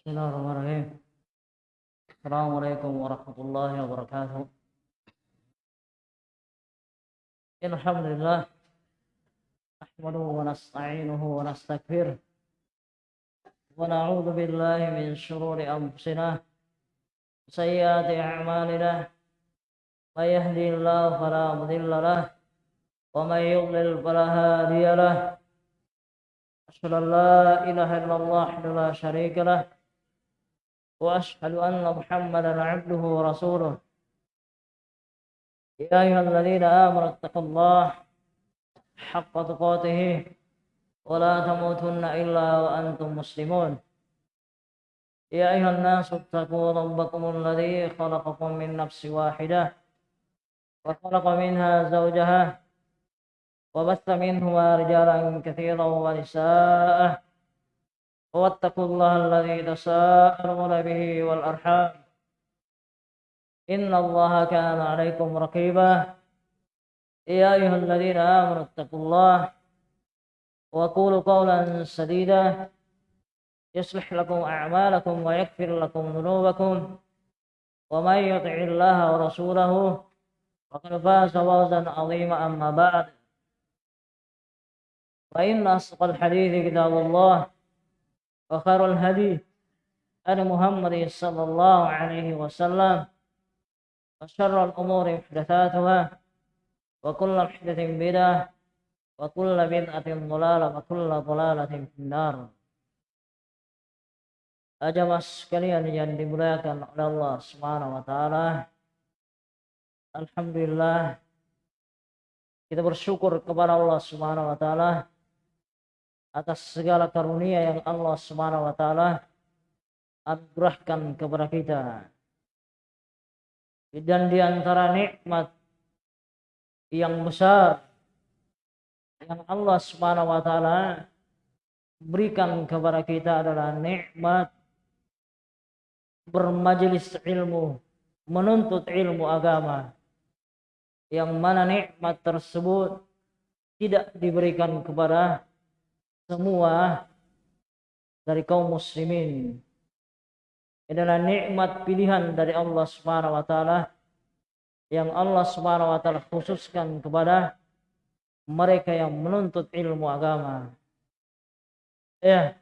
بسم الله الرحمن الرحيم. السلام عليكم ورحمة الله وبركاته. إن الحمد لله نحمده ونستعينه ونستغفره ونعوذ بالله من شرور أنفسنا وسيئات أعمالنا. من يهدي الله فلا مضل له ومن يضلل فلا هادي له. أشهد أن لا إله إلا الله وحده لا شريك له. وأشهد أن محمدا عبده ورسوله. يا أيها الذين آمنوا اتقوا الله حق تقاته ولا تموتن إلا وأنتم مسلمون. يا أيها الناس اتقوا ربكم الذي خلقكم من نفس واحدة وخلق منها زوجها وبث منهما رجالا كثيرا ونساء واتقوا الله الذي تساءلون به والأرحام. إن الله كان عليكم رقيبا. يا أيها الذين آمنوا اتقوا الله وقولوا قولا سديدا. يصلح لكم أعمالكم ويغفر لكم ذنوبكم. ومن يطع الله ورسوله فقد فاز فوزا عظيما أما بعد. فإن أصدق الحديث كتاب الله. وخير الهدي أن محمد صلى الله عليه وسلم وشر الأمور محدثاتها وكل محدث بدعة وكل بدعة ضلالة وكل ضلالة في النار Ajamas sekalian yang dimuliakan oleh Allah Subhanahu wa taala. Alhamdulillah kita bersyukur kepada Allah Subhanahu wa taala atas segala karunia yang Allah Subhanahu wa taala anugerahkan kepada kita. Dan di antara nikmat yang besar yang Allah Subhanahu wa taala berikan kepada kita adalah nikmat bermajelis ilmu, menuntut ilmu agama. Yang mana nikmat tersebut tidak diberikan kepada semua dari kaum muslimin. Adalah nikmat pilihan dari Allah Subhanahu wa taala yang Allah Subhanahu wa taala khususkan kepada mereka yang menuntut ilmu agama. Ya.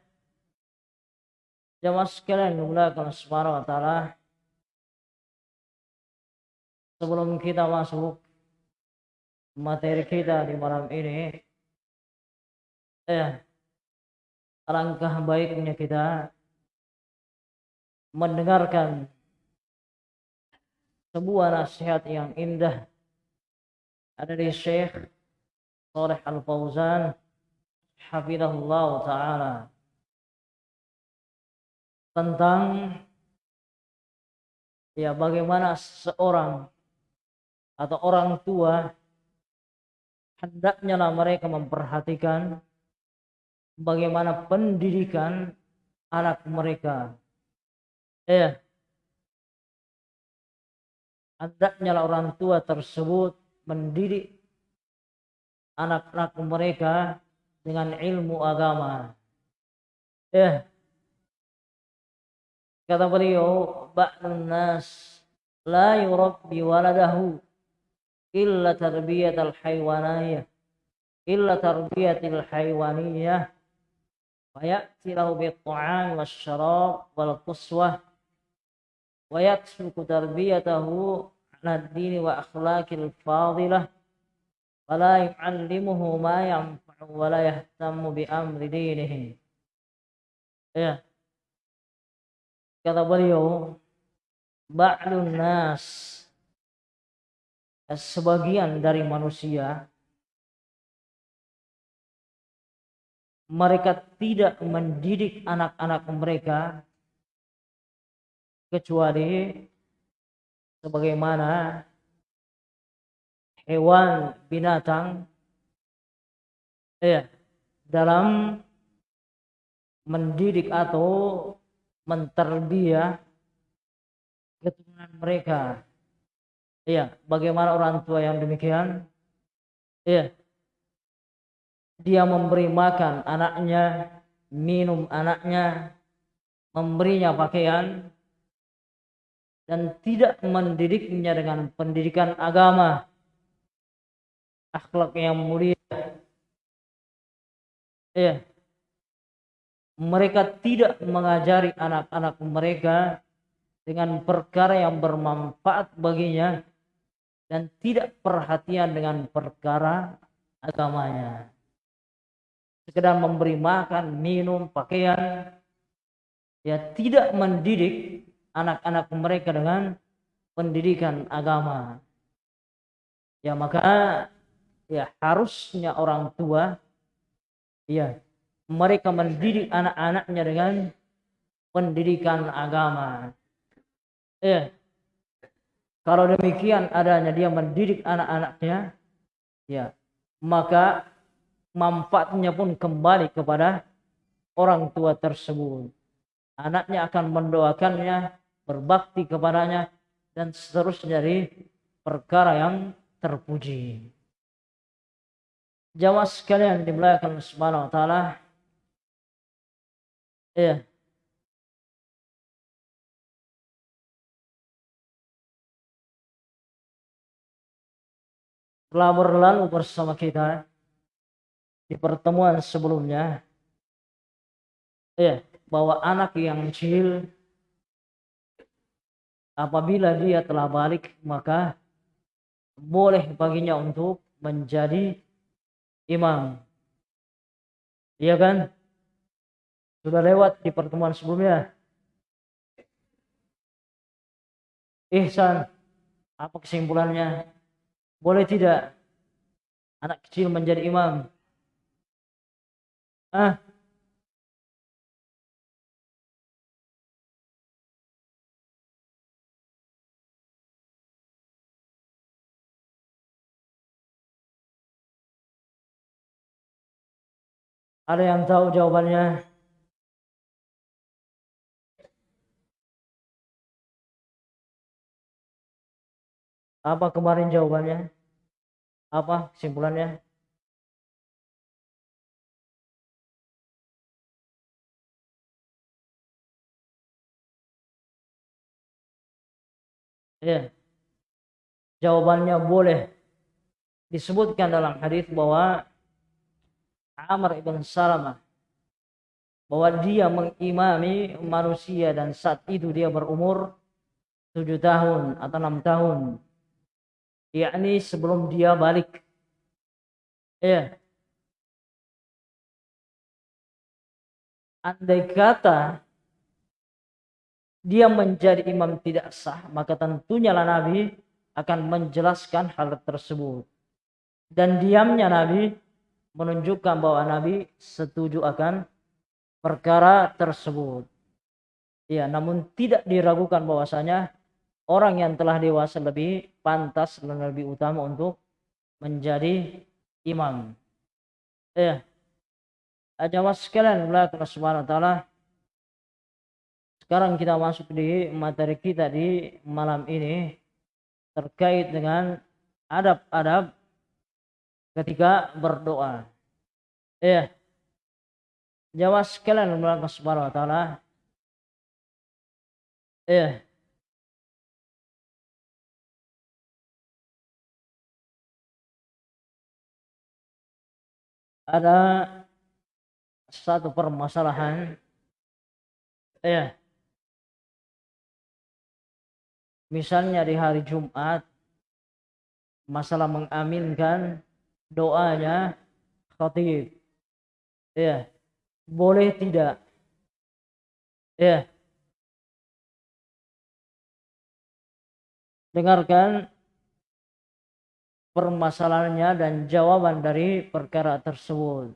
Jamaah sekalian dimuliakan Subhanahu wa taala. Sebelum kita masuk materi kita di malam ini, ya, alangkah baiknya kita mendengarkan sebuah nasihat yang indah ada di Syekh Saleh Al-Fauzan hafizahullah taala tentang ya bagaimana seorang atau orang tua hendaknya mereka memperhatikan bagaimana pendidikan anak mereka. Ya. Hendaknya orang tua tersebut mendidik anak-anak mereka dengan ilmu agama. Ya. Kata beliau, ba'dun nas la yurabbi waladahu illa tarbiyatal haywaniyah illa tarbiyatil haywaniyah فيأتي له بالطعام والشراب والقسوة ويترك تربيته على الدين وأخلاق الفاضلة ولا يعلمه ما ينفع ولا يهتم بأمر دينه ya kata beliau ba'lun nas sebagian dari manusia mereka tidak mendidik anak-anak mereka kecuali sebagaimana hewan binatang ya dalam mendidik atau menterbiah keturunan mereka Iya, bagaimana orang tua yang demikian? Iya. Dia memberi makan anaknya, minum anaknya, memberinya pakaian, dan tidak mendidiknya dengan pendidikan agama, akhlak yang mulia. Iya. Mereka tidak mengajari anak-anak mereka dengan perkara yang bermanfaat baginya dan tidak perhatian dengan perkara agamanya. Sekedar memberi makan, minum, pakaian, ya tidak mendidik anak-anak mereka dengan pendidikan agama. Ya maka ya harusnya orang tua ya mereka mendidik anak-anaknya dengan pendidikan agama. Ya, kalau demikian adanya dia mendidik anak-anaknya, ya, maka manfaatnya pun kembali kepada orang tua tersebut. Anaknya akan mendoakannya, berbakti kepadanya, dan seterusnya dari perkara yang terpuji. Jamaah sekalian dimuliakan Subhanahu wa taala. Ya, telah berlalu bersama kita di pertemuan sebelumnya ya bahwa anak yang kecil apabila dia telah balik maka boleh baginya untuk menjadi imam. Iya kan? Sudah lewat di pertemuan sebelumnya. Ihsan apa kesimpulannya? Boleh tidak anak kecil menjadi imam? Ah, Ada yang tahu jawabannya? Apa kemarin jawabannya? Apa kesimpulannya? Ya. Jawabannya boleh disebutkan dalam hadis bahwa Amr ibn Salamah bahwa dia mengimami manusia dan saat itu dia berumur tujuh tahun atau enam tahun. Yakni sebelum dia balik. Ya. Andai kata dia menjadi imam tidak sah maka tentunya lah Nabi akan menjelaskan hal tersebut dan diamnya Nabi menunjukkan bahwa Nabi setuju akan perkara tersebut ya namun tidak diragukan bahwasanya orang yang telah dewasa lebih pantas dan lebih utama untuk menjadi imam. Ya. Jamaah sekalian belakang subhanahu wa ta'ala. Sekarang kita masuk di materi kita di malam ini terkait dengan adab-adab ketika berdoa. Ya. Jamaah sekalian belakang subhanahu wa ta'ala. Ya. ada satu permasalahan ya misalnya di hari Jumat masalah mengaminkan doanya khatib. Ya boleh tidak? Ya. Dengarkan permasalahannya dan jawaban dari perkara tersebut.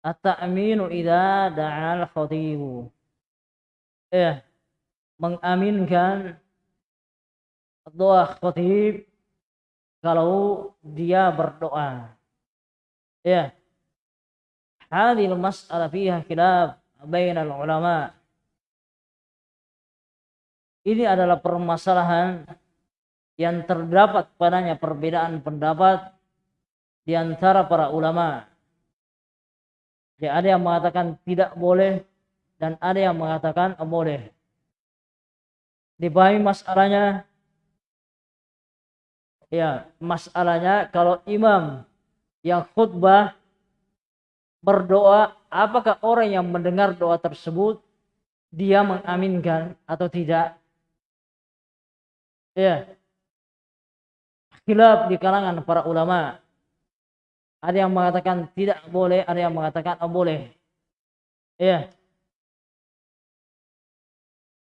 At-ta'minu idza da'al khatibu ya mengaminkan doa khatib kalau dia berdoa ya hadhihi mas'alah fiha khilaf bainal ulama ini adalah permasalahan yang terdapat padanya perbedaan pendapat di antara para ulama. Jadi ada yang mengatakan tidak boleh dan ada yang mengatakan boleh. Dipahami masalahnya? Ya, masalahnya kalau imam yang khutbah berdoa, apakah orang yang mendengar doa tersebut dia mengaminkan atau tidak? Ya. Khilaf di kalangan para ulama. Ada yang mengatakan tidak boleh, ada yang mengatakan oh, boleh. Ya.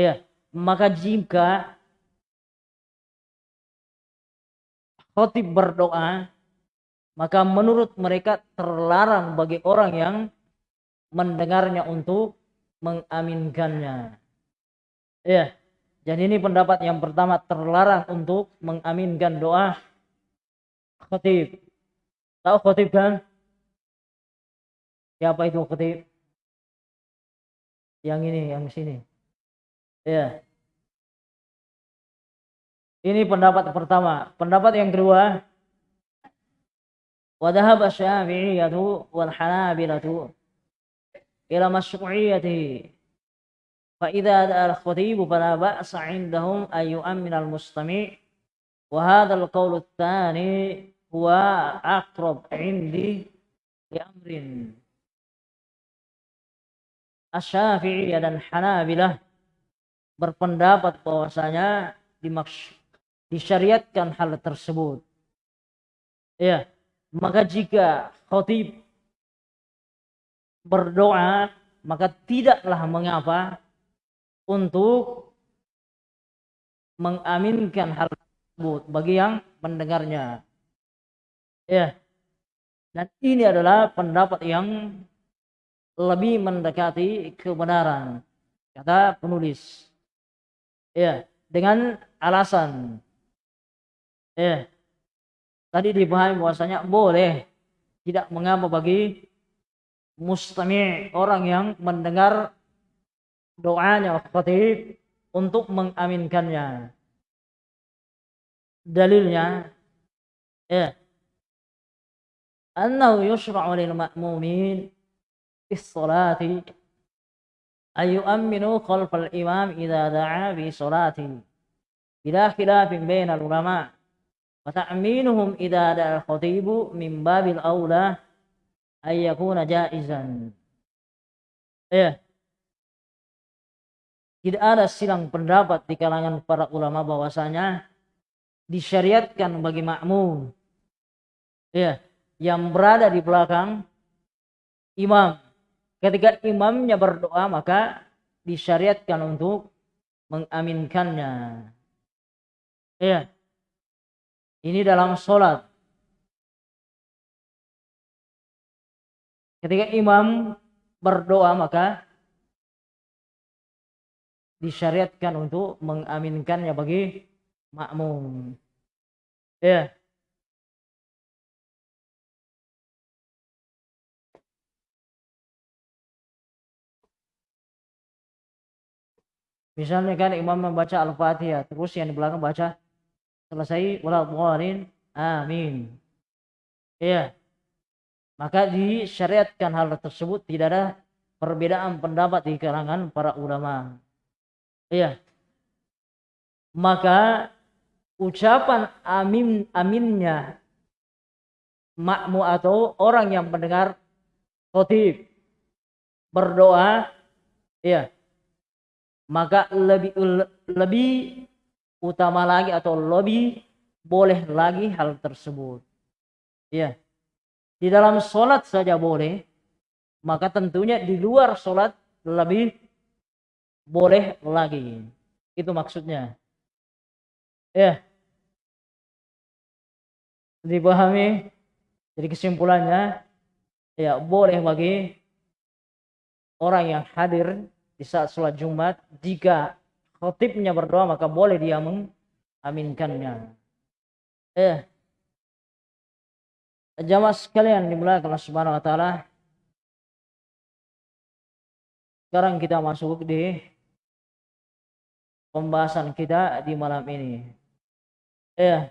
Ya, maka jika khotib berdoa, maka menurut mereka terlarang bagi orang yang mendengarnya untuk mengaminkannya. Ya, dan ini pendapat yang pertama terlarang untuk mengaminkan doa khatib. Tahu khatib kan? Siapa itu khatib? Yang ini, yang sini. Ya. Ini pendapat pertama. Pendapat yang kedua, وذهب الشافعية والحنابلة إلى مشروعيته فإذا دعا الخطيب فلا بأس عندهم أن يؤمن المستمع وهذا القول الثاني هو أقرب عندي لأمر Asy-Syafi'i dan Hanabilah berpendapat bahwasanya dimaksud disyariatkan hal tersebut. Ya, maka jika khatib berdoa maka tidaklah mengapa untuk mengaminkan hal tersebut bagi yang mendengarnya. Ya. Dan ini adalah pendapat yang lebih mendekati kebenaran kata penulis. Ya, dengan alasan ya. Tadi dipahami bahwasanya boleh tidak mengapa bagi mustami orang yang mendengar doanya khatib untuk mengaminkannya. Dalilnya ya annahu yushra'u lil ma'mumin fi sholati ay yu'minu khalf al imam idza da'a fi sholati bila khilafin bain al ulama wa ta'minuhum idza da'a al khatibu min babil aula ay yakuna jaizan ya tidak ada silang pendapat di kalangan para ulama bahwasanya disyariatkan bagi makmum. Ya yang berada di belakang imam ketika imamnya berdoa maka disyariatkan untuk mengaminkannya ya ini dalam sholat ketika imam berdoa maka disyariatkan untuk mengaminkannya bagi makmum. Ya. Misalnya kan imam membaca Al-Fatihah, terus yang di belakang baca selesai wala amin. Iya. Maka disyariatkan hal tersebut tidak ada perbedaan pendapat di kalangan para ulama. Iya. Maka ucapan amin aminnya makmu atau orang yang mendengar khotib berdoa ya maka lebih lebih utama lagi atau lebih boleh lagi hal tersebut. Ya. Di dalam sholat saja boleh maka tentunya di luar sholat lebih boleh lagi. Itu maksudnya. Ya. Dipahami? Jadi kesimpulannya ya boleh bagi orang yang hadir di saat sholat Jumat jika khotibnya berdoa maka boleh dia mengaminkannya. Eh, jamaah sekalian dimulai Allah Subhanahu Wa Taala. Sekarang kita masuk di pembahasan kita di malam ini. Eh,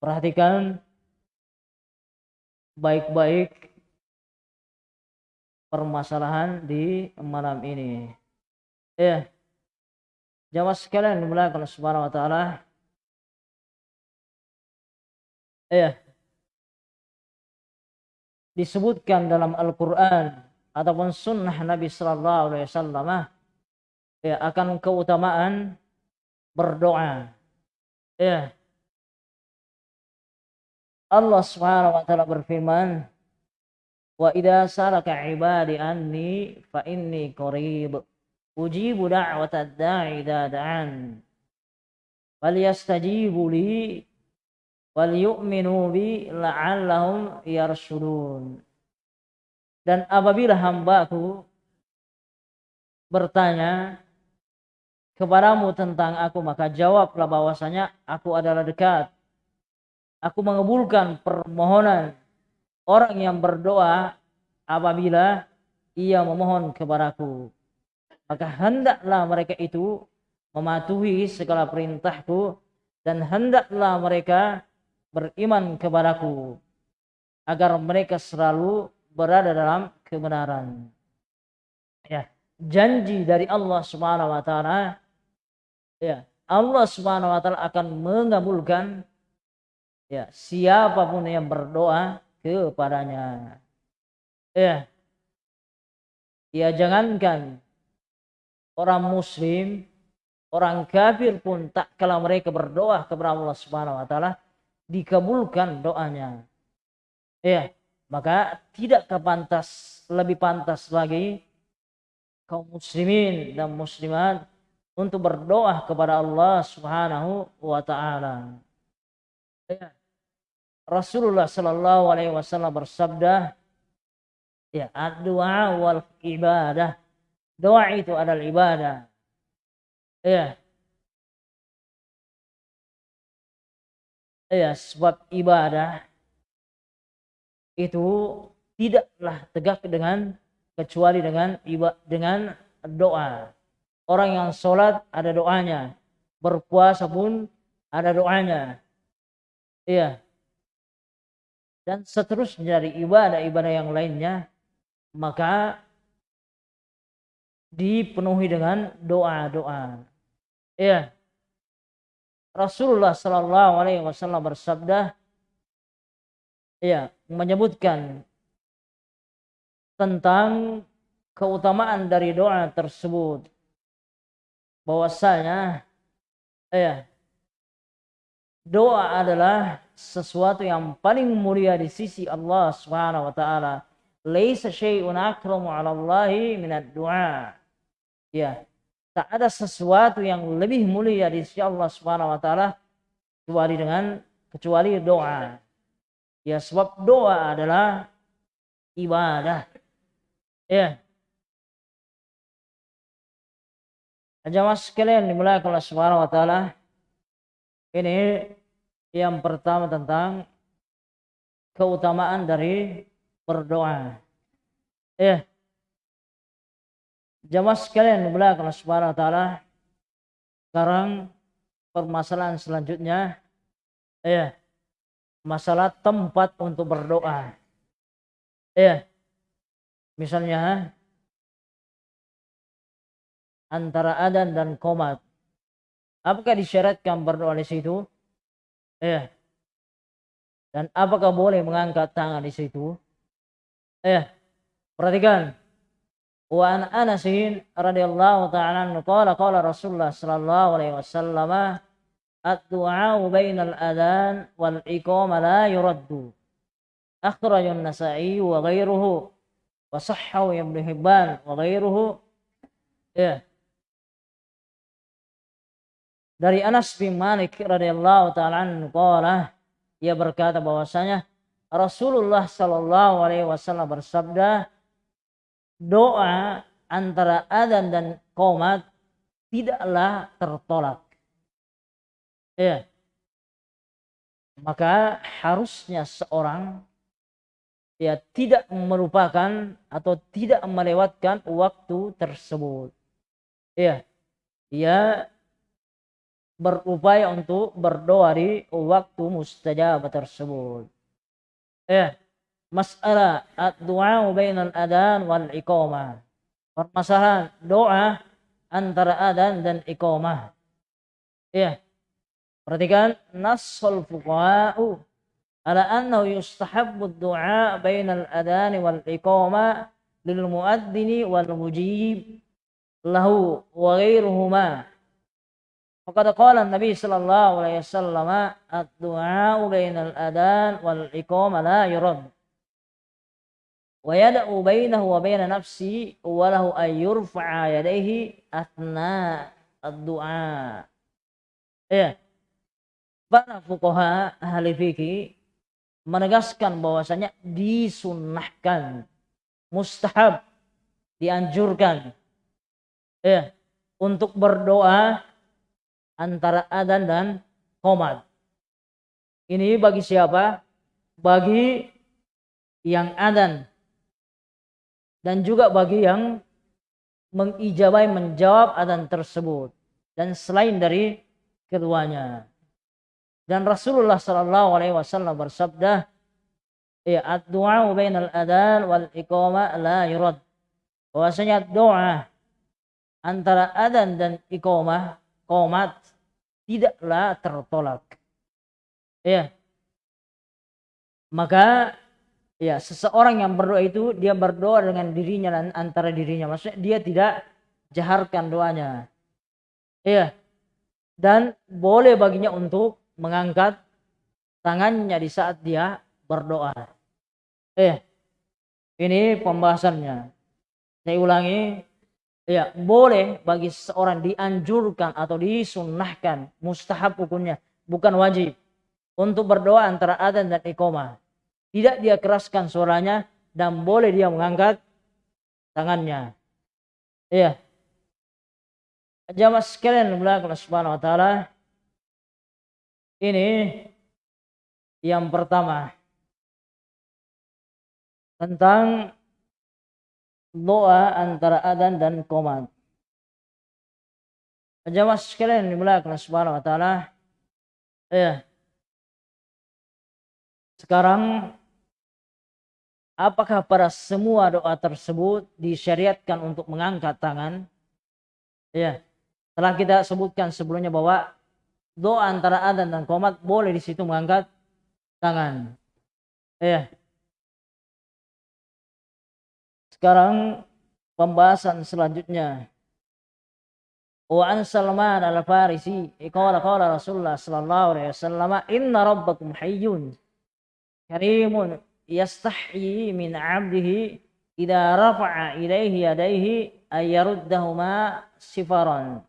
perhatikan baik-baik permasalahan di malam ini. Ya. Jamaah sekalian dimulai kalau Subhanahu wa taala. Ya. Disebutkan dalam Al-Qur'an ataupun sunnah Nabi sallallahu alaihi wasallam ya akan keutamaan berdoa. Ya. Allah Subhanahu wa taala berfirman, "Wa idza salaka ibadi anni fa inni qarib ujibu da'watad da'i da'an." Falyastajibu li wal yu'minu bi la'allahum yarshudun. Dan apabila hambaku bertanya kepadamu tentang aku maka jawablah bahwasanya aku adalah dekat aku mengabulkan permohonan orang yang berdoa apabila ia memohon kepadaku. Maka hendaklah mereka itu mematuhi segala perintahku dan hendaklah mereka beriman kepadaku agar mereka selalu berada dalam kebenaran. Ya, janji dari Allah Subhanahu wa taala ya, Allah Subhanahu wa taala akan mengabulkan ya siapa pun yang berdoa kepadanya ya ya jangankan orang muslim orang kafir pun tak kalau mereka berdoa kepada Allah Subhanahu wa taala dikabulkan doanya ya maka tidak kepantas lebih pantas lagi kaum muslimin dan muslimat untuk berdoa kepada Allah Subhanahu wa taala. Ya. Rasulullah Shallallahu Alaihi Wasallam bersabda, ya doa wal ibadah. Doa itu adalah ibadah. Ya. Ya, sebab ibadah itu tidaklah tegak dengan kecuali dengan dengan doa. Orang yang sholat ada doanya, berpuasa pun ada doanya. Iya, dan seterusnya dari ibadah-ibadah yang lainnya maka dipenuhi dengan doa-doa. Ya. Rasulullah Shallallahu alaihi wasallam bersabda ya menyebutkan tentang keutamaan dari doa tersebut bahwasanya ya doa adalah sesuatu yang paling mulia di sisi Allah Subhanahu wa taala. Laisa syai'un akramu 'ala Allah minad du'a. Ya, tak ada sesuatu yang lebih mulia di sisi Allah Subhanahu wa taala kecuali dengan kecuali doa. Ya, sebab doa adalah ibadah. Ya. Jamaah sekalian dimulai oleh Subhanahu wa taala. Ini yang pertama tentang keutamaan dari berdoa. Ya. Jamaah sekalian belakang Subhanahu wa taala. sekarang permasalahan selanjutnya. Ya masalah tempat untuk berdoa. Ya misalnya antara adan dan komat apakah disyaratkan berdoa di situ? Ya dan apakah boleh mengangkat tangan di situ Eh, perhatikan. Wa an anasin radhiyallahu ta'ala anhu qala qala Rasulullah sallallahu alaihi wasallam ad-du'a bainal adhan wal iqamah la yuraddu. Akhraj an-Nasa'i wa gairuhu wa sahhahu Ibnu Hibban wa gairuhu Ya. Eh. Dari Anas bin Malik radhiyallahu ta'ala anhu qala ia berkata bahwasanya Rasulullah sallallahu alaihi wasallam bersabda doa antara adzan dan qomat tidaklah tertolak Ya. Maka harusnya seorang ya tidak merupakan atau tidak melewatkan waktu tersebut. Ya. Dia berupaya untuk berdoa di waktu mustajab tersebut. Ya. Masalah doa bainal adan wal iqamah. Permasalahan doa antara adan dan iqamah. Ya Perhatikan nasul fuqaha'u ala annahu yustahabbu du'a bainal adhan wal iqama lil muadzini wal mujib lahu wa ghairuhuma. Faqad qala an-nabi sallallahu alaihi wasallam ad-du'a bainal adhan wal iqama la yurad. Wa yad'u bainahu wa bain nafsi wa lahu ay yurfa'a yadayhi athna ad-du'a. Ya para fukoha ahli fikih menegaskan bahwasanya disunnahkan mustahab dianjurkan ya untuk berdoa antara adan dan komat ini bagi siapa? Bagi yang adan. Dan juga bagi yang mengijabai menjawab adan tersebut. Dan selain dari keduanya. Dan Rasulullah Shallallahu Alaihi Wasallam bersabda, ya doa bainal adan wal iqama la yurad. Bahwasanya doa antara adan dan iqamah, komat tidaklah tertolak. Ya. Maka ya seseorang yang berdoa itu dia berdoa dengan dirinya dan antara dirinya. Maksudnya dia tidak jaharkan doanya. Ya. Dan boleh baginya untuk mengangkat tangannya di saat dia berdoa. Eh, ini pembahasannya. Saya ulangi, ya boleh bagi seorang dianjurkan atau disunnahkan mustahab hukumnya, bukan wajib untuk berdoa antara adzan dan iqamah. Tidak dia keraskan suaranya dan boleh dia mengangkat tangannya. Iya. Jamaah sekalian belakang Subhanahu wa taala, ini yang pertama tentang doa antara adan dan komat. Jamaah sekalian dimulakan subhanahu wa ta'ala. Ya. Sekarang apakah pada semua doa tersebut disyariatkan untuk mengangkat tangan? Ya. Telah kita sebutkan sebelumnya bahwa doa antara adan dan komat boleh di situ mengangkat tangan. Ya. Sekarang pembahasan selanjutnya. Wa an Salman al-Farisi qala qala Rasulullah sallallahu alaihi wasallam inna rabbakum hayyun karimun yastahyi min 'abdihi idza rafa'a ilaihi yadayhi ay yaruddahuma sifaran.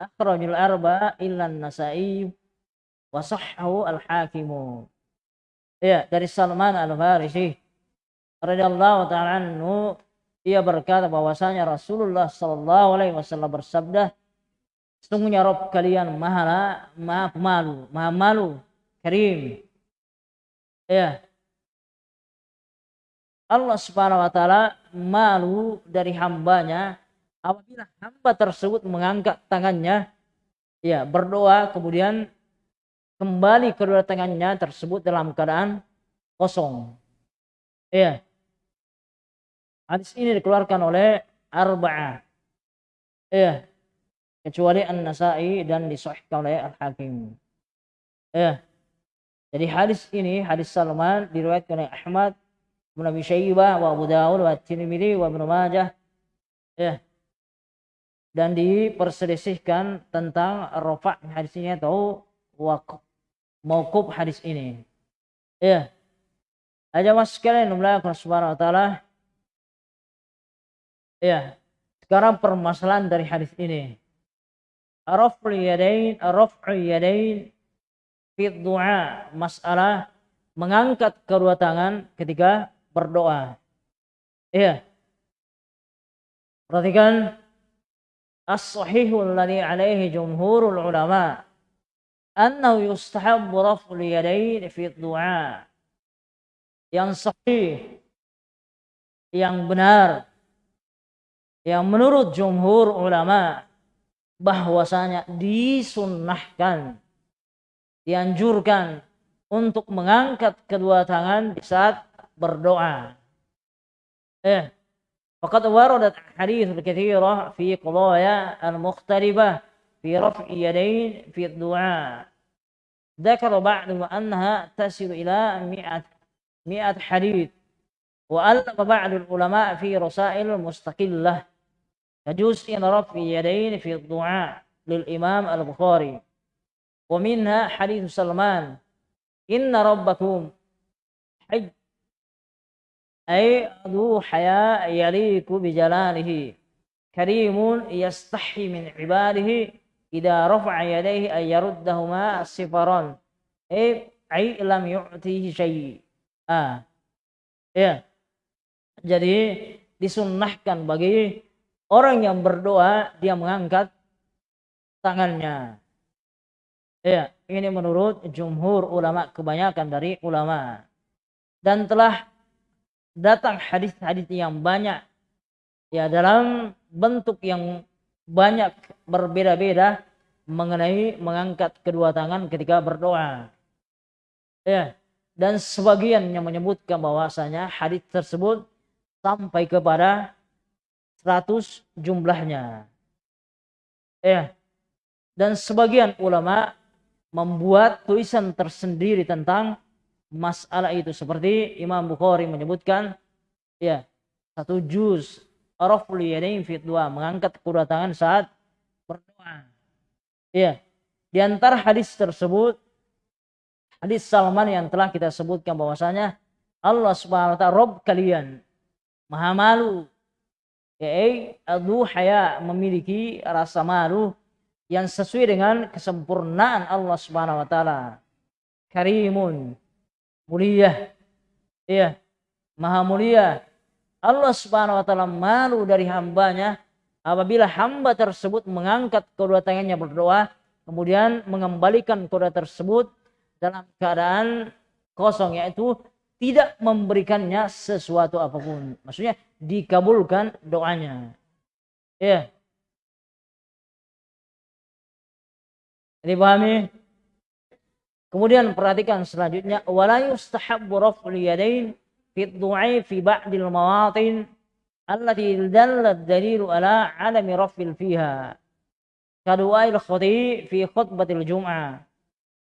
Akhrajul arba illan nasai wa sahhahu al hakimu ya dari Salman al Farisi radhiyallahu taala anhu ia berkata bahwasanya Rasulullah sallallahu alaihi wasallam bersabda sungguhnya Rob kalian maha maha malu maha malu karim ya Allah subhanahu wa ta'ala malu dari hambanya apabila hamba tersebut mengangkat tangannya ya berdoa kemudian kembali kedua tangannya tersebut dalam keadaan kosong. Ya. Hadis ini dikeluarkan oleh Arba'ah. Ya. Kecuali An-Nasai dan disahihkan oleh Al-Hakim. Ya. Jadi hadis ini, hadis Salman diriwayatkan oleh Ahmad, Ibnu Abi Syaibah, wa Abu Dawud, wa Tirmidzi, wa Ibnu Majah. Ya. Dan diperselisihkan tentang rafa' hadis ini atau wakaf mauquf hadis ini. Ya. Aja mas sekalian Allah subhanahu wa ta'ala. Ya. Sekarang permasalahan dari hadis ini. Raf'ul yadain, raf'ul yadain fi du'a. Masalah mengangkat kedua tangan ketika berdoa. Ya. Perhatikan as-sahihul ladzi alaihi jumhurul ulama annahu yustahabbu raf'ul yadayn fi du'a yang sahih yang benar yang menurut jumhur ulama bahwasanya disunnahkan dianjurkan untuk mengangkat kedua tangan di saat berdoa. Eh, faqad waradat hadits katsira fi qadaya al-mukhtalifah في رفع يدين في الدعاء ذكر بعضهم أنها تصل إلى مئة مئة حديث وألف بعض العلماء في رسائل مستقلة يجوز أن رفع يدين في الدعاء للإمام البخاري. ومنها حديث سلمان إن ربكم حج أي ذو حياء يليق بجلاله كريم يستحي من عباده idza rafa'a yadayhi ay yaruddahuma sifaran eh ai lam yu'tihi syai'a ya jadi disunnahkan bagi orang yang berdoa dia mengangkat tangannya. Ya ini menurut jumhur ulama kebanyakan dari ulama. Dan telah datang hadis-hadis yang banyak. Ya dalam bentuk yang banyak berbeda-beda mengenai mengangkat kedua tangan ketika berdoa. Ya, dan sebagian yang menyebutkan bahwasanya hadis tersebut sampai kepada 100 jumlahnya. Ya. Dan sebagian ulama membuat tulisan tersendiri tentang masalah itu seperti Imam Bukhari menyebutkan ya satu juz raful yadain fi mengangkat kedua tangan saat berdoa. Iya. Di antara hadis tersebut hadis Salman yang telah kita sebutkan bahwasanya Allah Subhanahu wa taala Rabb kalian maha malu yaitu adu haya memiliki rasa malu yang sesuai dengan kesempurnaan Allah Subhanahu wa taala. Karimun mulia. Iya. Maha mulia Allah Subhanahu wa taala malu dari hambanya apabila hamba tersebut mengangkat kedua tangannya berdoa kemudian mengembalikan kedua tersebut dalam keadaan kosong yaitu tidak memberikannya sesuatu apa pun. Maksudnya dikabulkan doanya. Ya. Jadi pahami? Kemudian perhatikan selanjutnya wala yustahabbu raf'ul yadain fit du'a fi ba'dil mawatin allati dallat dalilu ala alami raf'il fiha. Kadu'ail khuti fi khutbatil jum'ah.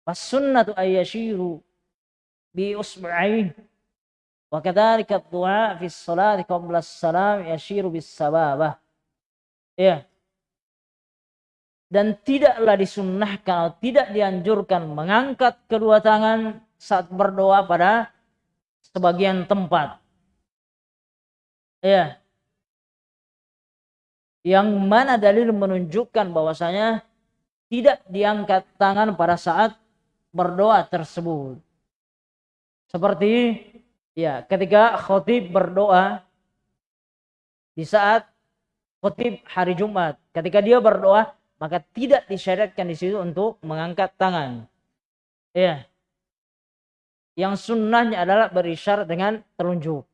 Fas sunnatu ayyashiru بإصبعيه وكذلك الدعاء في الصلاة قبل السلام يشير بالسبابة ya dan tidaklah disunnahkan atau tidak dianjurkan mengangkat kedua tangan saat berdoa pada sebagian tempat. Ya. Yang mana dalil menunjukkan bahwasanya tidak diangkat tangan pada saat berdoa tersebut. Seperti ya, ketika khotib berdoa di saat khotib hari Jumat, ketika dia berdoa maka tidak disyariatkan di situ untuk mengangkat tangan. Ya. Yang sunnahnya adalah berisyarat dengan telunjuk.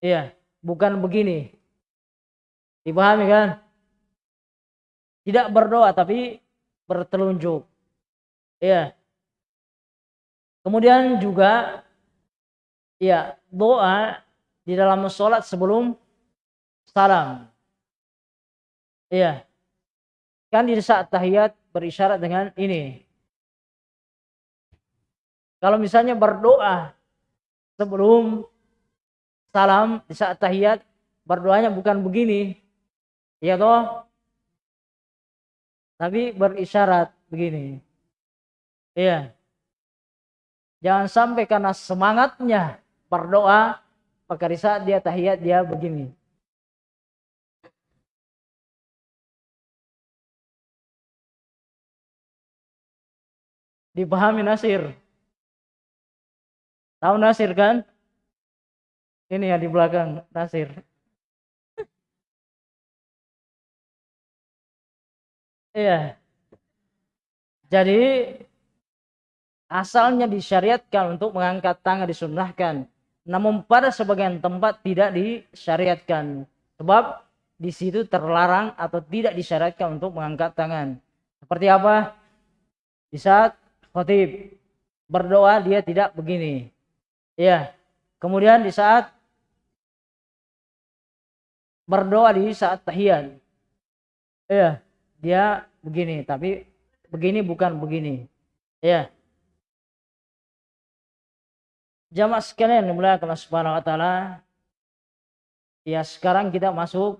Iya, bukan begini. Dipahami kan? Tidak berdoa tapi bertelunjuk. Ya. Kemudian juga ya doa di dalam sholat sebelum salam. Iya. Kan di saat tahiyat berisyarat dengan ini. Kalau misalnya berdoa sebelum salam di saat tahiyat berdoanya bukan begini. Ya toh? Tapi berisyarat begini. Iya. Jangan sampai karena semangatnya berdoa, maka di saat dia tahiyat dia begini. Dipahami Nasir? Tahu Nasir kan? Ini yang di belakang Nasir. Iya. Jadi asalnya disyariatkan untuk mengangkat tangan disunahkan. Namun pada sebagian tempat tidak disyariatkan. Sebab di situ terlarang atau tidak disyariatkan untuk mengangkat tangan. Seperti apa? Di saat khotib berdoa dia tidak begini. Ya. Kemudian di saat berdoa di saat tahiyat. Ya, dia begini, tapi begini bukan begini. Ya. Jamaah sekalian dimuliakan Allah Subhanahu wa taala. Ya, sekarang kita masuk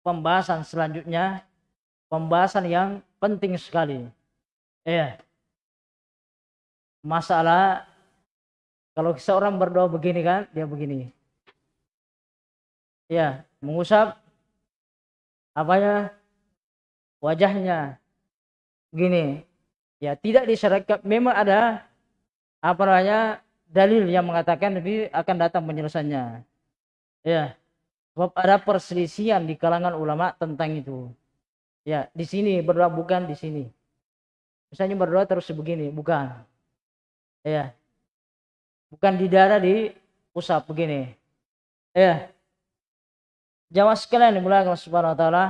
pembahasan selanjutnya. Pembahasan yang penting sekali. Ya. Masalah kalau seorang berdoa begini kan, dia begini. Ya, mengusap apanya wajahnya begini ya tidak disyaratkan memang ada apa namanya dalil yang mengatakan tapi akan datang penyelesaiannya. Ya. Sebab ada perselisihan di kalangan ulama tentang itu. Ya di sini berdoa bukan di sini. Misalnya berdoa terus begini bukan. Ya. Bukan di darah di pusat begini. Ya. Jamaah sekalian dimulai Allah Subhanahu wa taala.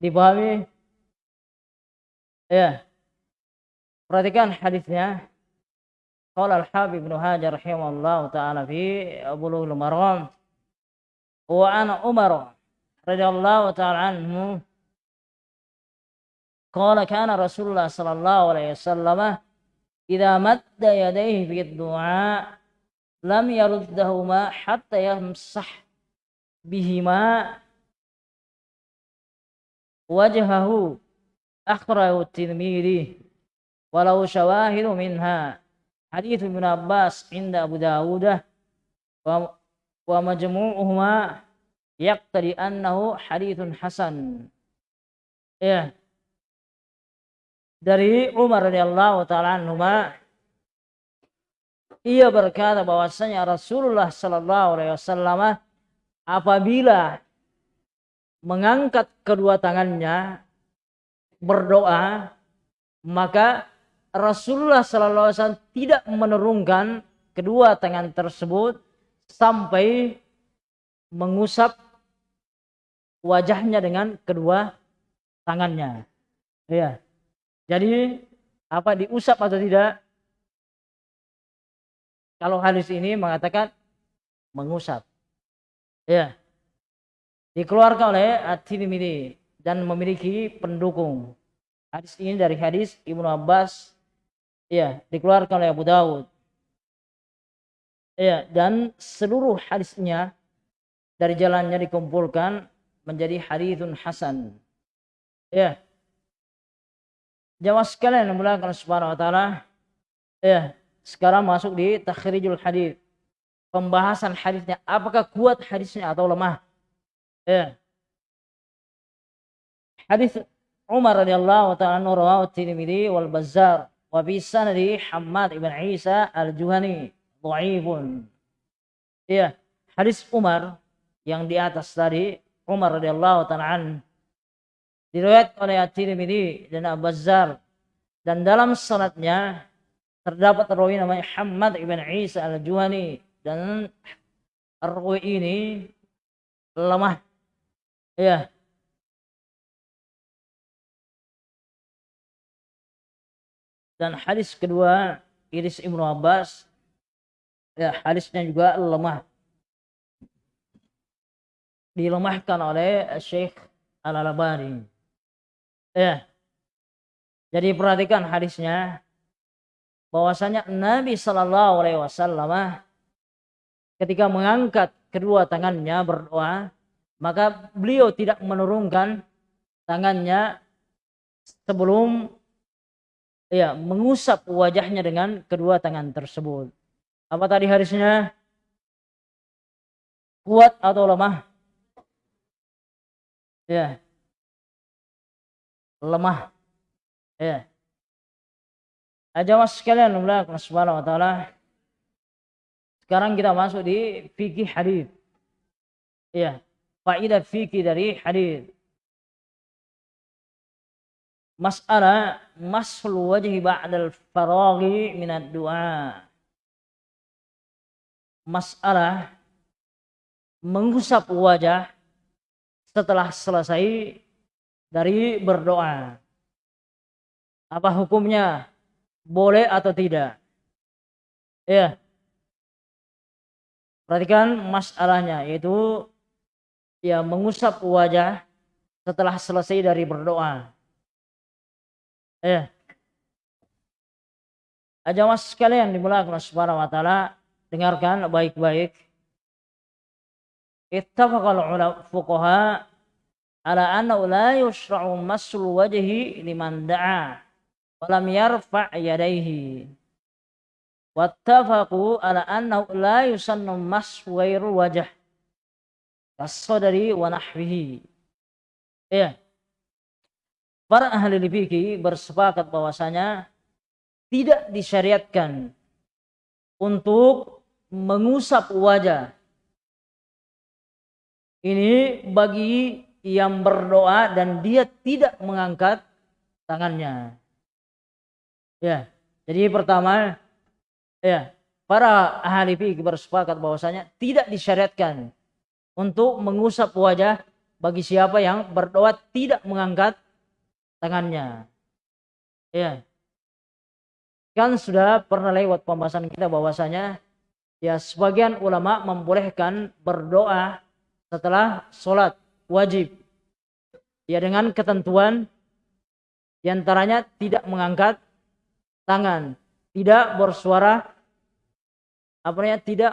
Dipahami? Ya. Perhatikan hadisnya. Qala al-Habib Ibnu Hajar rahimahullah taala fi Bulughul Maram wa ana Umar radhiyallahu taala anhu قال كان رسول الله صلى الله عليه وسلم إذا مد يديه في الدعاء lam yaruddahuma hatta yamsah bihima wajhahu akhrahu tirmidhi walau syawahidu minha. Hadith ibn Abbas inda Abu Dawudah wa, wa majmu'uhuma yaqtadi annahu hadithun hasan. Ya. Dari Umar radhiyallahu taala anhu ia berkata bahwasanya Rasulullah Sallallahu Alaihi Wasallam apabila mengangkat kedua tangannya berdoa maka Rasulullah Wasallam tidak menurunkan kedua tangan tersebut sampai mengusap wajahnya dengan kedua tangannya. Ya. Jadi apa diusap atau tidak kalau hadis ini mengatakan mengusap. Ya. Dikeluarkan oleh At-Tirmidzi dan memiliki pendukung. Hadis ini dari hadis Ibnu Abbas ya, dikeluarkan oleh Abu Dawud. Ya, dan seluruh hadisnya dari jalannya dikumpulkan menjadi hadithun hasan. Ya. Jamaah sekalian yang muliakan Subhanahu wa taala. Ya, sekarang masuk di takhrijul hadis. Pembahasan hadisnya apakah kuat hadisnya atau lemah? Ya. Hadis Umar radhiyallahu taala anhu rawahu Tirmidzi wal Bazzar wa bi sanadi Hammad ibn Isa al-Juhani dhaifun. Ya, hadis Umar yang di atas tadi Umar radhiyallahu taala an diriwayatkan oleh At-Tirmidzi dan Abu-Bazzar dan dalam sanadnya terdapat rawi namanya Hamad ibn Isa al-Juhani dan rawi ini lemah ya dan hadis kedua Iris Ibnu Abbas. Ya hadisnya juga lemah. Dilemahkan oleh Syekh Al-Albani. Ya. Jadi perhatikan hadisnya. Bahwasanya Nabi Shallallahu Alaihi Wasallam ketika mengangkat kedua tangannya berdoa maka beliau tidak menurunkan tangannya sebelum ya mengusap wajahnya dengan kedua tangan tersebut. Apa tadi hadisnya? Kuat atau lemah? Ya. Lemah. Ya. Aja mas sekalian Allah subhanahu wa ta'ala. Sekarang kita masuk di fikih hadis. Ya. Faidah fikih dari hadis. Mas'alah masul wajhi ba'dal faraghi minad du'a. Masalah mengusap wajah setelah selesai dari berdoa. Apa hukumnya? Boleh atau tidak? Ya. Perhatikan masalahnya yaitu ya mengusap wajah setelah selesai dari berdoa. Ya. Ajawas sekalian dimulakan Subhanahu wa taala, dengarkan baik-baik. Ittafaqal ulama fuqaha ala anna la yushra'u masul wajhi liman da'a wa lam yarfa' yadayhi. Wattafaqu ala anna la yusannu masu ghairu wajh. Kasadari wa nahwihi. Ya para ahli fikih bersepakat bahwasanya tidak disyariatkan untuk mengusap wajah. Ini bagi yang berdoa dan dia tidak mengangkat tangannya. Ya, jadi pertama, ya para ahli fikih bersepakat bahwasanya tidak disyariatkan untuk mengusap wajah bagi siapa yang berdoa tidak mengangkat tangannya. Ya. Kan sudah pernah lewat pembahasan kita bahwasanya ya sebagian ulama membolehkan berdoa setelah sholat wajib. Ya dengan ketentuan di antaranya tidak mengangkat tangan, tidak bersuara apa namanya tidak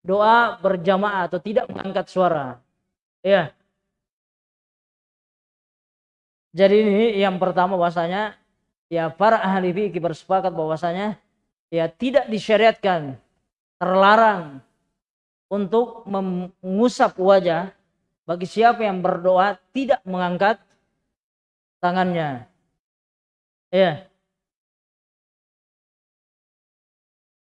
doa berjamaah atau tidak mengangkat suara. Ya. Jadi ini yang pertama bahwasanya ya para ahli fikih bersepakat bahwasanya ya tidak disyariatkan terlarang untuk mengusap wajah bagi siapa yang berdoa tidak mengangkat tangannya. Ya.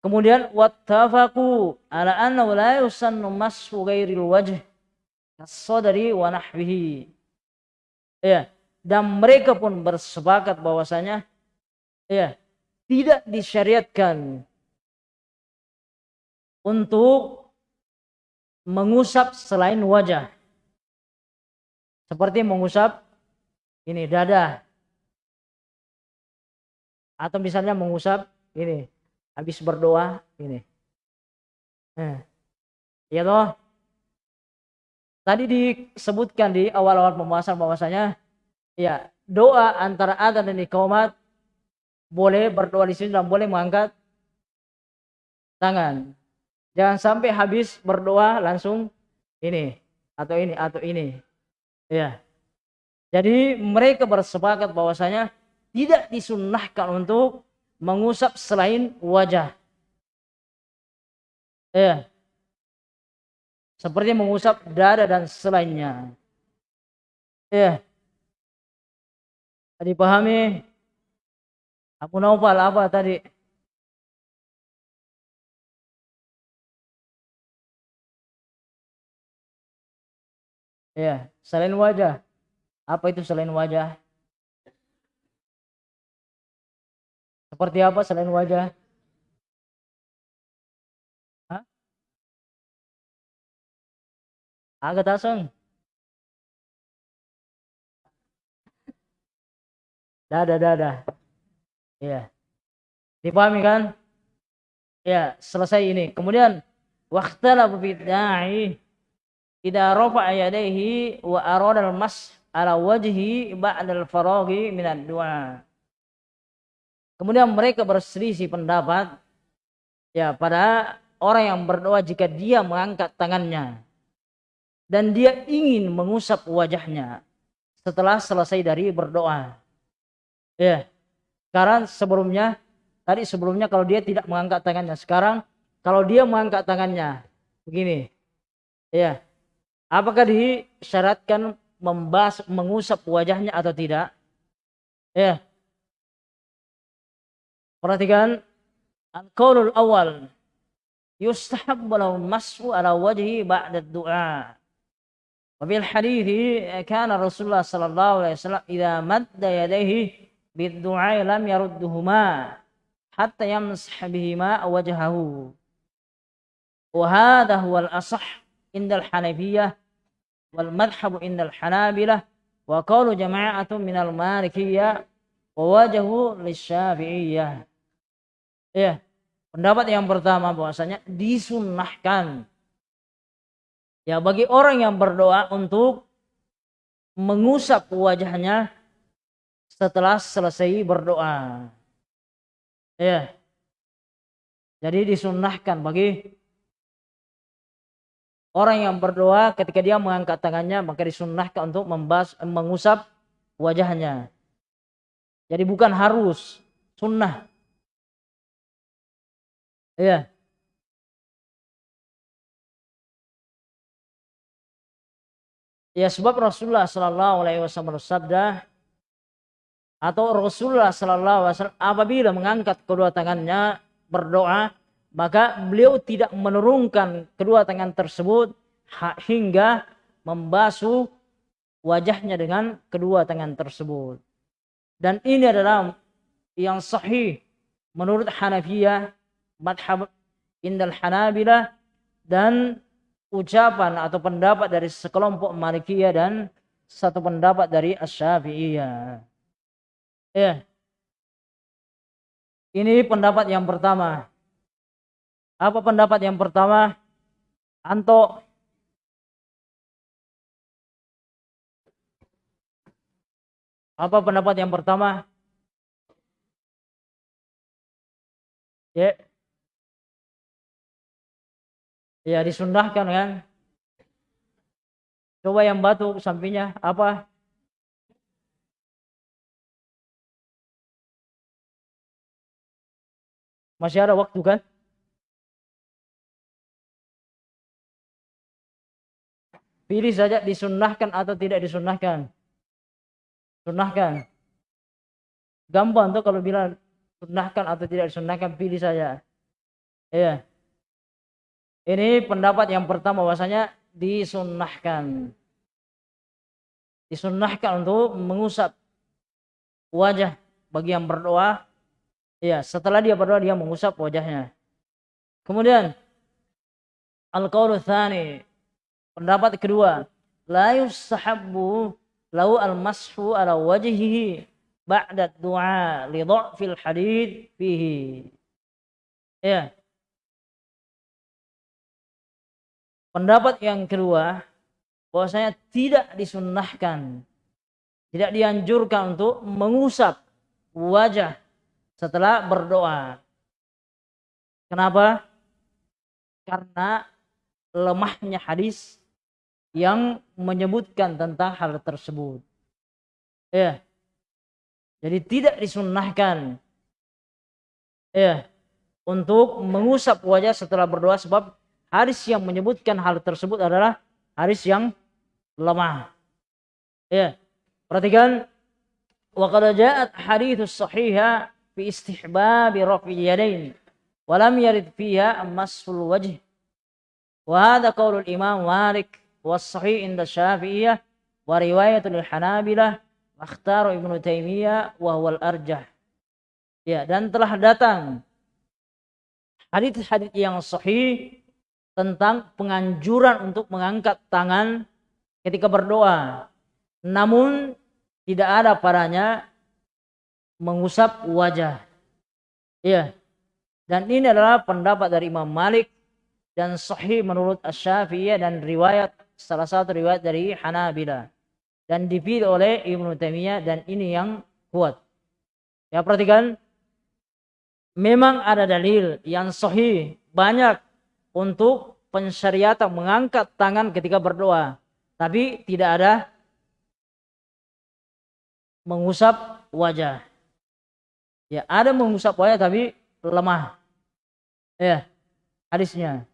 Kemudian wattafaqu ala anna la yusannu masu ghairil wajh kasadari wa nahwihi. Ya dan mereka pun bersepakat bahwasanya ya tidak disyariatkan untuk mengusap selain wajah. Seperti mengusap ini dada. Atau misalnya mengusap ini habis berdoa ini. Eh. ya toh? Tadi disebutkan di awal-awal pembahasan bahwasanya ya doa antara adzan dan iqamat boleh berdoa di sini dan boleh mengangkat tangan. Jangan sampai habis berdoa langsung ini atau ini atau ini. Ya. Jadi mereka bersepakat bahwasanya tidak disunnahkan untuk mengusap selain wajah. Ya. Seperti mengusap dada dan selainnya. Ya. Tadi pahami? Abu Naufal apa tadi? Ya, selain wajah. Apa itu selain wajah? Seperti apa selain wajah? Hah? Agak tasung. Dah, dah, dah, dah. Ya. Dipahami kan? Ya, selesai ini. Kemudian waqtalafu fi da'i idza rafa'a yadayhi wa arada al-mas ala wajhi ba'da al-faraghi min ad-du'a. Kemudian mereka berselisih pendapat ya pada orang yang berdoa jika dia mengangkat tangannya dan dia ingin mengusap wajahnya setelah selesai dari berdoa. Ya. Sekarang sebelumnya tadi sebelumnya kalau dia tidak mengangkat tangannya, sekarang kalau dia mengangkat tangannya begini. Ya. Apakah disyaratkan membas mengusap wajahnya atau tidak? Ya. Perhatikan al-qaulul awal yustahab lahu mas'u ala wajhi ba'da du'a. Wa bil hadits kana Rasulullah sallallahu alaihi wasallam idza madda yadayhi bid-du'a lam yarudduhuma hatta yamsah bihima wajhahu. Wa hadha huwa al-asah inda al-Hanafiyyah wal madhhab inda al-Hanabilah wa qawlu jama'atun min al-Malikiyyah wa wajhu lisyafi'iyyah. Ya, pendapat yang pertama bahwasanya disunnahkan ya bagi orang yang berdoa untuk mengusap wajahnya setelah selesai berdoa. Ya. Jadi disunnahkan bagi orang yang berdoa ketika dia mengangkat tangannya maka disunnahkan untuk membas, mengusap wajahnya. Jadi bukan harus sunnah. Ya. Ya sebab Rasulullah Shallallahu Alaihi Wasallam bersabda, atau Rasulullah Sallallahu Alaihi Wasallam apabila mengangkat kedua tangannya berdoa maka beliau tidak menurunkan kedua tangan tersebut hingga membasuh wajahnya dengan kedua tangan tersebut dan ini adalah yang sahih menurut Hanafiyah madhab indal Hanabilah dan ucapan atau pendapat dari sekelompok Malikiyah dan satu pendapat dari Asy-Syafi'iyah. Ya. Ini pendapat yang pertama. Apa pendapat yang pertama? Anto. Apa pendapat yang pertama? Ya. Ya disundahkan kan? Coba yang batu sampingnya apa? Masih ada waktu kan? Pilih saja disunnahkan atau tidak disunnahkan. Sunnahkan. Gampang tuh kalau bilang sunnahkan atau tidak disunnahkan pilih saja. Iya. Ini pendapat yang pertama bahwasanya disunnahkan. Disunnahkan untuk mengusap wajah bagi yang berdoa Ya, setelah dia berdoa dia mengusap wajahnya. Kemudian al-qaulu tsani, pendapat kedua, la yusahabbu lau al-mashu ala wajhihi ba'da du'a li dha'fil hadid fihi. Ya. Pendapat yang kedua bahwasanya tidak disunnahkan, tidak dianjurkan untuk mengusap wajah setelah berdoa. Kenapa? Karena lemahnya hadis yang menyebutkan tentang hal tersebut. Ya. Jadi tidak disunnahkan ya untuk mengusap wajah setelah berdoa sebab hadis yang menyebutkan hal tersebut adalah hadis yang lemah. Ya. Perhatikan wa qad ja'at hadits sahihah fi istihbabi rafi yadain wa lam yarid fiha masful wajh wa hadha qaulul imam Malik was sahih inda Syafi'iyah wa riwayatul Hanabilah wa ikhtaru Ibnu Taimiyah wa huwal arjah ya dan telah datang hadis-hadis yang sahih tentang penganjuran untuk mengangkat tangan ketika berdoa. Namun tidak ada padanya mengusap wajah. Iya. Dan ini adalah pendapat dari Imam Malik dan sahih menurut Asy-Syafi'iyah dan riwayat salah satu riwayat dari Hanabila dan dipilih oleh Ibnu Taimiyah dan ini yang kuat. Ya perhatikan memang ada dalil yang sahih banyak untuk pensyariatan mengangkat tangan ketika berdoa. Tapi tidak ada mengusap wajah. Ya, ada mengusap wajah tapi lemah. Ya, hadisnya.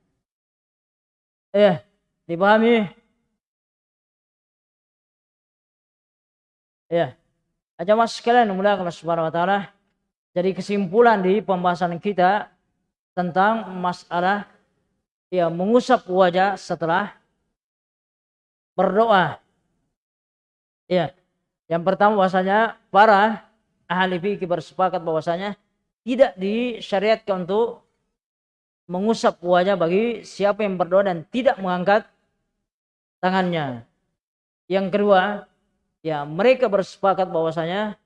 Ya, dipahami? Ya. Aja mas sekalian mulai Allah Subhanahu wa taala. Jadi kesimpulan di pembahasan kita tentang masalah ya mengusap wajah setelah berdoa. Ya. Yang pertama bahwasanya para ahli fikih bersepakat bahwasanya tidak disyariatkan untuk mengusap wajah bagi siapa yang berdoa dan tidak mengangkat tangannya. Yang kedua, ya mereka bersepakat bahwasanya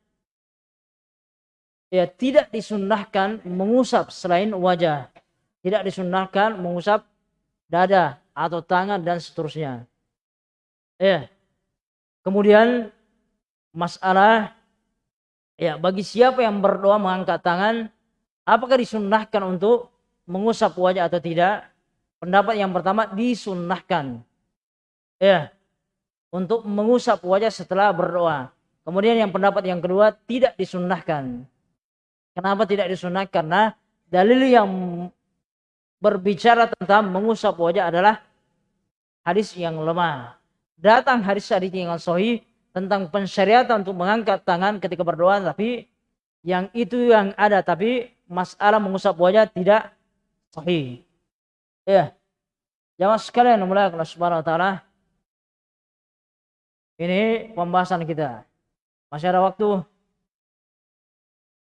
ya tidak disunnahkan mengusap selain wajah. Tidak disunnahkan mengusap dada atau tangan dan seterusnya. Ya. Kemudian masalah ya bagi siapa yang berdoa mengangkat tangan apakah disunnahkan untuk mengusap wajah atau tidak? Pendapat yang pertama disunnahkan. Ya untuk mengusap wajah setelah berdoa. Kemudian yang pendapat yang kedua tidak disunnahkan. Kenapa tidak disunnahkan? Karena dalil yang berbicara tentang mengusap wajah adalah hadis yang lemah. Datang hadis-hadis yang sahih tentang pensyariatan untuk mengangkat tangan ketika berdoa tapi yang itu yang ada tapi masalah mengusap wajah tidak sahih. Ya. Jamaah sekalian mulai Allah Subhanahu wa taala. Ini pembahasan kita. Masih ada waktu?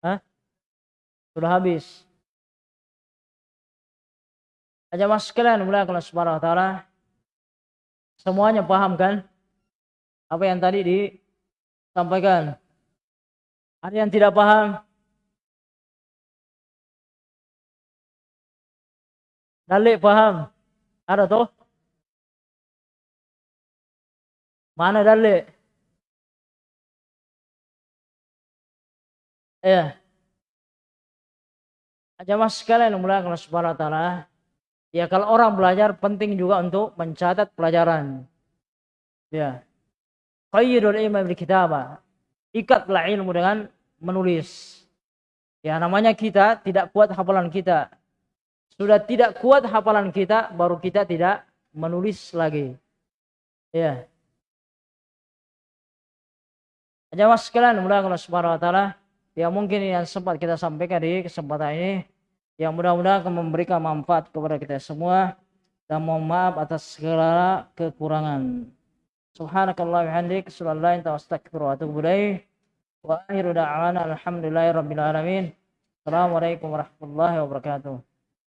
Hah? Sudah habis. Jamaah sekalian mulai Allah Subhanahu wa taala. Semuanya paham kan? Apa yang tadi disampaikan. Ada yang tidak paham? Dalik paham? Ada toh? Mana dalik? Ya. Aja mas sekalian mulai kalau subhanahu ta'ala. Ya kalau orang belajar penting juga untuk mencatat pelajaran. Ya. Qayyidul ilmu bil kitabah. Ikatlah ilmu dengan menulis. Ya namanya kita tidak kuat hafalan kita. Sudah tidak kuat hafalan kita, baru kita tidak menulis lagi. Ya. Jamaah sekalian mudah Allah Subhanahu wa taala yang mungkin yang sempat kita sampaikan di kesempatan ini yang mudah-mudahan memberikan manfaat kepada kita semua dan mohon maaf atas segala kekurangan. Subhanakallah bihamdik, sallallahu wa astaghfiru wa atubu ilaih. Wa akhiru da'wana alhamdulillahi rabbil alamin. Assalamualaikum warahmatullahi wabarakatuh.